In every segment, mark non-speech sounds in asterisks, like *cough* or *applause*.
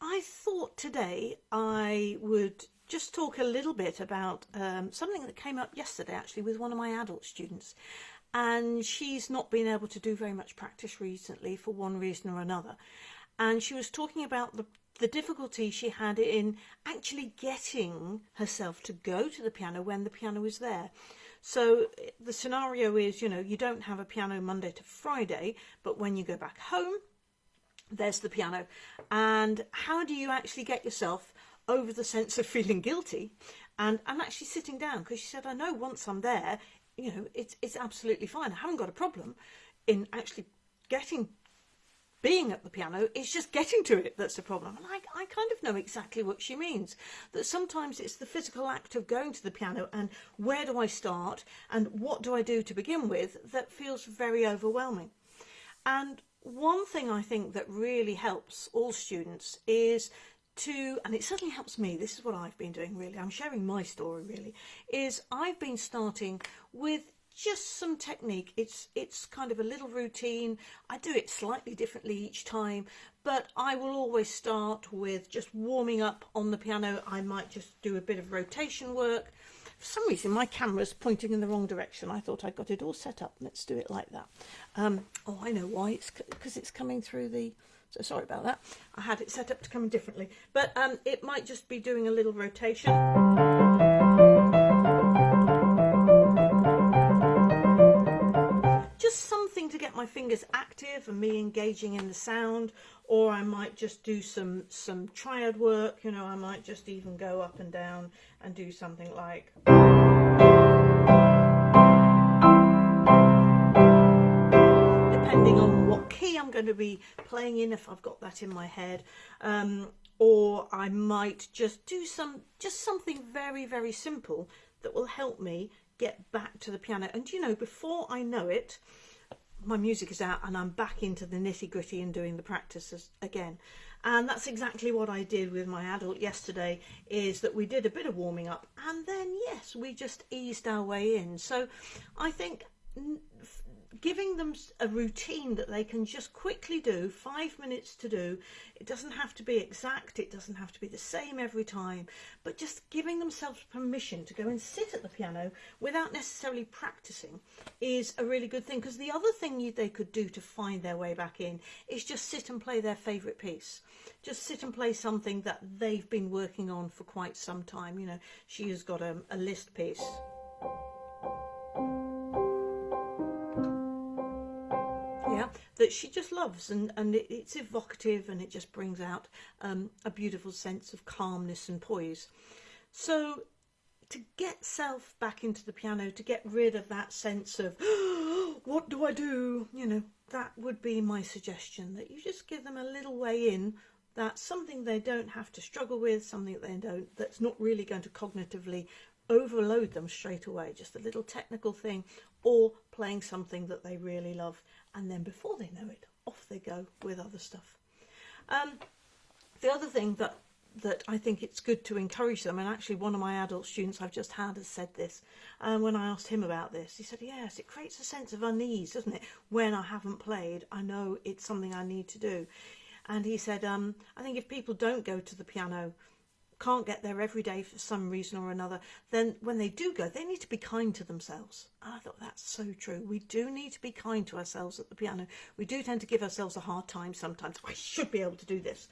I thought today I would just talk a little bit about um, something that came up yesterday actually with one of my adult students and she's not been able to do very much practice recently for one reason or another and she was talking about the the difficulty she had in actually getting herself to go to the piano when the piano is there. So the scenario is, you know, you don't have a piano Monday to Friday, but when you go back home, there's the piano. And how do you actually get yourself over the sense of feeling guilty? And I'm actually sitting down because she said I know once I'm there you know it's it's absolutely fine. I haven't got a problem in actually getting being at the piano. It's just getting to it that's the problem. And I, I kind of know exactly what she means that sometimes it's the physical act of going to the piano and where do I start and what do I do to begin with that feels very overwhelming. And one thing I think that really helps all students is to, and it certainly helps me, this is what I've been doing really, I'm sharing my story really, is I've been starting with just some technique. It's it's kind of a little routine. I do it slightly differently each time, but I will always start with just warming up on the piano. I might just do a bit of rotation work. For some reason, my camera's pointing in the wrong direction. I thought I got it all set up. Let's do it like that. Um, oh, I know why. It's because it's coming through the... So sorry about that. I had it set up to come differently. But um, it might just be doing a little rotation. My fingers active and me engaging in the sound or I might just do some some triad work you know I might just even go up and down and do something like. Depending on what key I'm going to be playing in if I've got that in my head um, or I might just do some just something very very simple that will help me get back to the piano. And you know before I know it my music is out and I'm back into the nitty gritty and doing the practices again. And that's exactly what I did with my adult yesterday is that we did a bit of warming up and then yes, we just eased our way in. So I think giving them a routine that they can just quickly do, five minutes to do. It doesn't have to be exact, it doesn't have to be the same every time, but just giving themselves permission to go and sit at the piano without necessarily practicing is a really good thing. Because the other thing you, they could do to find their way back in is just sit and play their favourite piece. Just sit and play something that they've been working on for quite some time. You know, she has got um, a, a Liszt piece. That she just loves and, and it, it's evocative and it just brings out um, a beautiful sense of calmness and poise. So to get self back into the piano, to get rid of that sense of, oh, *gasps* what do I do? You know, that would be my suggestion, that you just give them a little way in, that's something they don't have to struggle with, something that they don't, that's not really going to cognitively overload them straight away, just a little technical thing, or playing something that they really love and then before they know it off they go with other stuff. Um, the other thing that that I think it's good to encourage them and actually one of my adult students I've just had has said this and when I asked him about this he said yes it creates a sense of unease doesn't it? When I haven't played I know it's something I need to do. And he said um, I think if people don't go to the piano can't get there every day for some reason or another, then when they do go, they need to be kind to themselves. And I thought that's so true. We do need to be kind to ourselves at the piano. We do tend to give ourselves a hard time sometimes. I should be able to do this.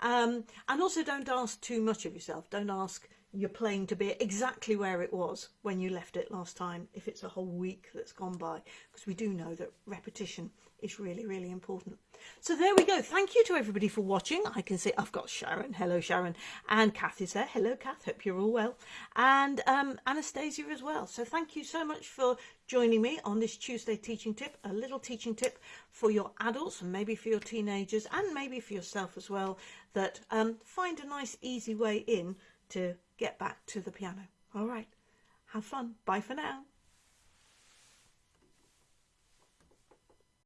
Um, and also don't ask too much of yourself. Don't ask your playing to be exactly where it was when you left it last time, if it's a whole week that's gone by, because we do know that repetition is really, really important. So there we go. Thank you to everybody for watching. I can see I've got Sharon. Hello, Sharon. And Kath is there. Hello, Kath. Hope you're all well. And um, Anastasia as well. So thank you so much for joining me on this Tuesday teaching tip. A little teaching tip for your adults and maybe for your teenagers and maybe for yourself as well that um, find a nice, easy way in to get back to the piano. All right. Have fun. Bye for now.